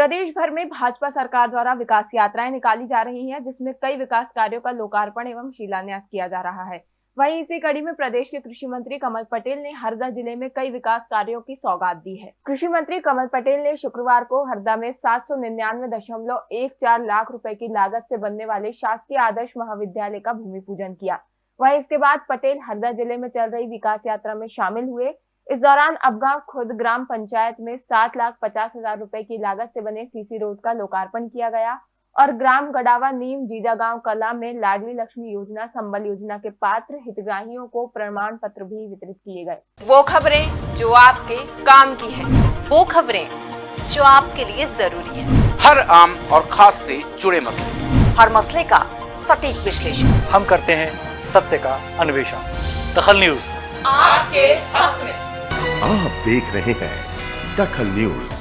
प्रदेश भर में भाजपा सरकार द्वारा विकास यात्राएँ निकाली जा रही हैं, जिसमें कई विकास कार्यों का लोकार्पण एवं शिलान्यास किया जा रहा है। वहीं इसी कड़ी में प्रदेश के कृषि मंत्री कमल पटेल ने हरदा ज़िले में कई विकास कार्यों की सौगात दी है। कृषि मंत्री कमल पटेल ने शुक्रवार को हरदा में सात सौ निन्यानवे दशमलव एक चार लाख रुपए की लागत से बनने वाले शासकीय आदर्श महाविद्यालय का भूमि पूजन किया। वहीं इसके बाद पटेल हरदा ज़िले में चल रही विकास यात्रा में शामिल हुए। इस दौरान अबगांव खुद ग्राम पंचायत में सात लाख पचास हज़ार रूपए की लागत से बने सीसी रोड का लोकार्पण किया गया और ग्राम गडावा नीम जीजा गाँव कला में लाडली लक्ष्मी योजना संबल योजना के पात्र हितग्राहियों को प्रमाण पत्र भी वितरित किए गए। वो खबरें जो आपके काम की है। वो खबरें जो आपके लिए ज़रूरी है। हर आम और खास से जुड़े मसले। हर मसले का सटीक विश्लेषण। हम करते हैं सत्य का अन्वेषण। दखल न्यूज़। आपके हक में। आप देख रहे हैं दखल न्यूज़।